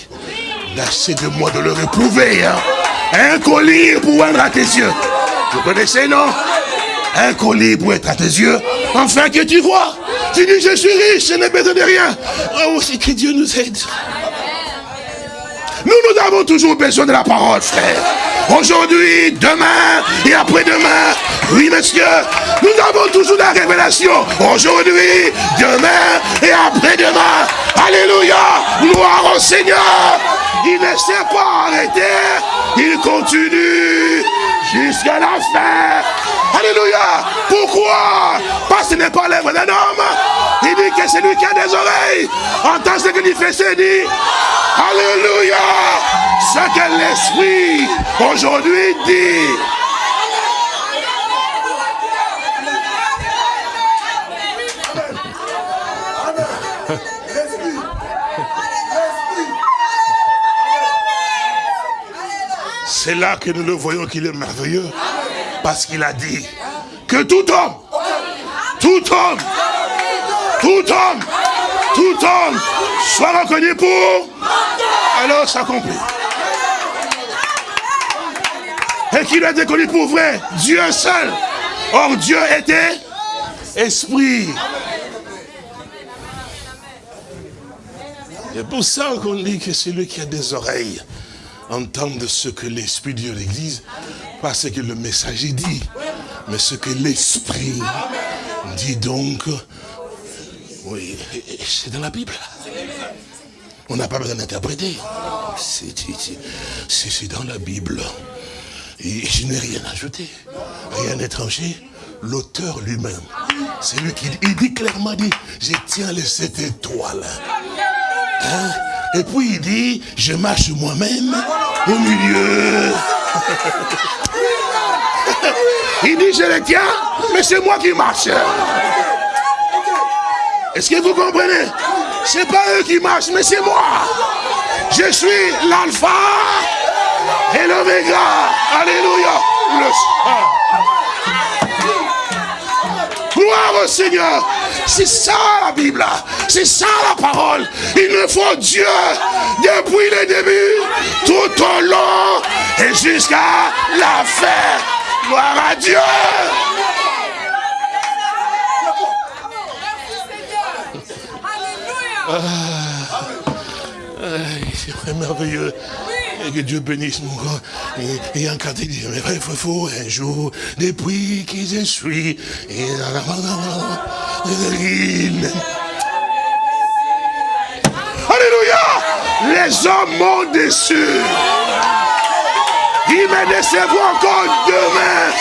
d'acheter de moi de le réprouver. Hein. Un collier pour être à tes yeux. Vous connaissez, non? Un collier pour être à tes yeux, enfin que tu vois. Tu dis, je suis riche, je n'ai besoin de rien. Oh, que Dieu nous aide. Nous, avons toujours besoin de la parole, frère. Aujourd'hui, demain et après-demain. Oui, monsieur, nous avons toujours la révélation. Aujourd'hui, demain et après-demain. Alléluia. Gloire au Seigneur. Il ne s'est pas arrêté. Il continue jusqu'à la fin. Alléluia. Pourquoi? Parce que ce n'est pas l'œuvre d'un homme. Il dit que c'est lui qui a des oreilles. Entend ce qu'il fait, c'est dit. Alléluia. Ce que l'Esprit aujourd'hui dit. C'est là que nous le voyons qu'il est merveilleux. Parce qu'il a dit que tout homme, tout homme, tout homme, tout homme soit reconnu pour... Alors s'accomplit. Et qu'il a été connu pour vrai, Dieu seul. Or Dieu était esprit. C'est pour ça qu'on dit que celui qui a des oreilles entende ce que l'Esprit dit à l'Église, pas ce que le messager dit, mais ce que l'Esprit dit donc. Oui, c'est dans la Bible. On n'a pas besoin d'interpréter. C'est dans la Bible. Et je n'ai rien ajouté, rien étranger. L'auteur lui-même, c'est lui qui dit, il dit clairement, dit, je tiens les sept étoiles. Hein? Et puis il dit, je marche moi-même au milieu. il dit, je les tiens, mais c'est moi qui marche. Est-ce que vous comprenez? C'est pas eux qui marchent, mais c'est moi. Je suis l'alpha et l'oméga. Alléluia. Gloire au Seigneur. C'est ça la Bible. C'est ça la parole. Il me faut Dieu depuis le début, tout au long et jusqu'à la fin. Gloire à Dieu. C'est merveilleux. Que Dieu bénisse mon corps. Et, et encore il dit, mais il faut un jour, depuis que je suis. Et ruine. Alléluia. Les hommes m'ont déçu. Ils me décevront encore demain.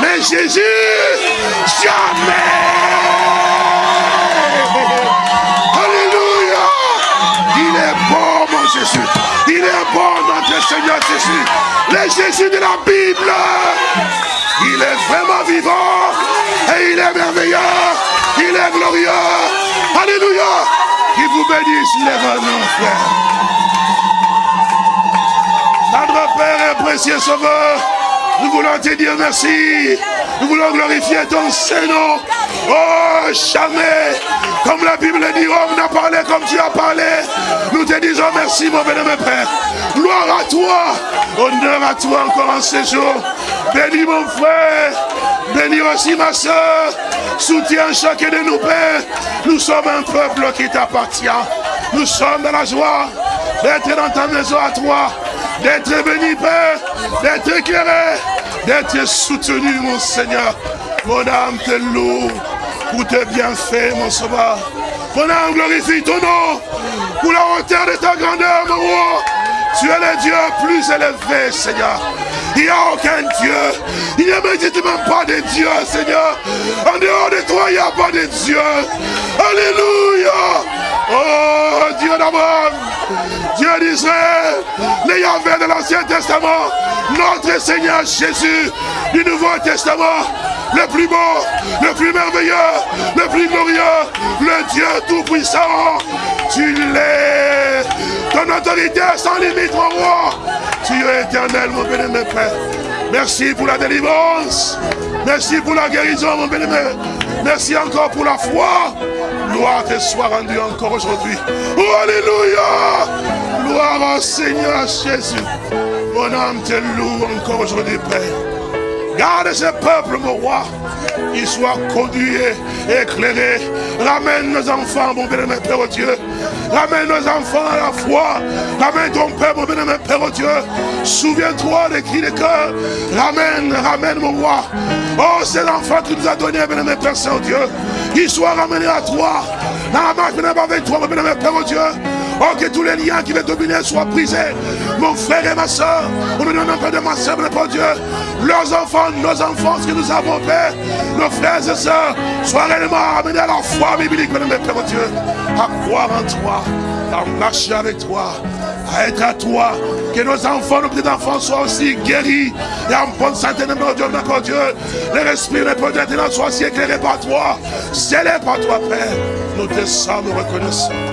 Mais Jésus, jamais. Alléluia. Il est bon, mon Jésus. Il est bon, notre Seigneur Jésus. Le Jésus de la Bible. Il est vraiment vivant. Et il est merveilleux. Il est glorieux. Alléluia. Qu'il vous bénisse les revenants, frère. Notre Père et précieux Sauveur, nous voulons te dire merci. Nous voulons glorifier ton Saint-Nom. Oh, jamais, comme la Bible dit, homme n'a parlé comme tu as parlé. Nous te disons merci, mon bénémoine Père. Gloire à toi. Honneur à toi encore en ce jour. Bénis mon frère. Bénis aussi ma soeur. Soutiens chacun de nous, Père. Nous sommes un peuple qui t'appartient. Nous sommes dans la joie d'être dans ta maison à toi d'être béni, Père, d'être éclairé, d'être soutenu, mon Seigneur. Mon âme te loue pour tes bienfaits, mon sauveur. Mon âme glorifie ton nom pour la hauteur de ta grandeur, mon roi. Tu es le Dieu plus élevé, Seigneur. Il n'y a aucun Dieu. Il n'y a même pas de Dieu, Seigneur. En dehors de toi, il n'y a pas de Dieu. Alléluia. Oh, Dieu d'Abraham, Dieu d'Israël, les Yahvé de l'Ancien Testament, notre Seigneur Jésus du Nouveau Testament, le plus beau, le plus merveilleux, le plus glorieux, le Dieu Tout-Puissant. Tu l'es. Ton autorité sans limite, mon roi. Tu es éternel, mon bénémoine Père. Merci pour la délivrance. Merci pour la guérison, mon bénémoine. Merci encore pour la foi. Gloire te soit rendue encore aujourd'hui. Oh, Alléluia. Gloire au Seigneur Jésus. Mon âme te loue encore aujourd'hui, Père. Garde ce peuple, mon roi. Il soit conduit éclairé. Ramène nos enfants, mon bénémoine Père Dieu. Ramène nos enfants à la foi. Ramène ton Père, mon bénémoine Père Dieu. Souviens-toi des cris de cœur. Ramène, ramène, mon roi. Oh, c'est l'enfant que tu nous as donné, bénémoine Père Saint-Dieu. Qu'il soit ramené à toi. Dans la marche, bénémoine avec toi, mon bénémoine Père Dieu. Oh, que tous les liens qui veulent dominer soient brisés. Mon frère et ma soeur, au nom de ma soeur, mon Dieu, leurs enfants, nos enfants, ce que nous avons fait, nos frères et sœurs, soient réellement amenés à la foi biblique, mon Père, mon Dieu, à croire en toi, à marcher avec toi, à être à toi, que nos enfants, nos petits-enfants soient aussi guéris et en bonne santé, mon Dieu, mon Dieu, les esprits, les peut-être soient aussi éclairés par toi, scellés par toi, Père, nous te sommes reconnaissants.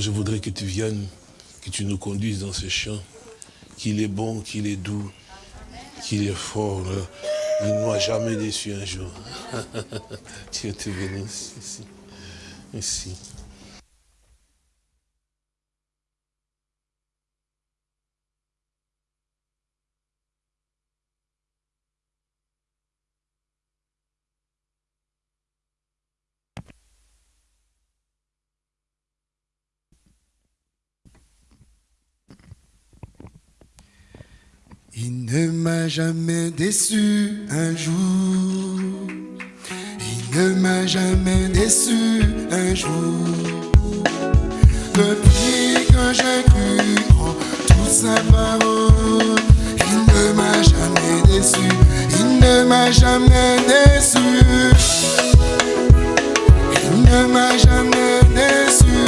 Je voudrais que tu viennes, que tu nous conduises dans ce champ, qu'il est bon, qu'il est doux, qu'il est fort. Il ne m'a jamais déçu un jour. Dieu te bénisse ici. Ici. Il ne m'a jamais déçu un jour. Il ne m'a jamais déçu un jour. Depuis que j'ai cru en toute sa parole, il ne m'a jamais déçu. Il ne m'a jamais déçu. Il ne m'a jamais déçu.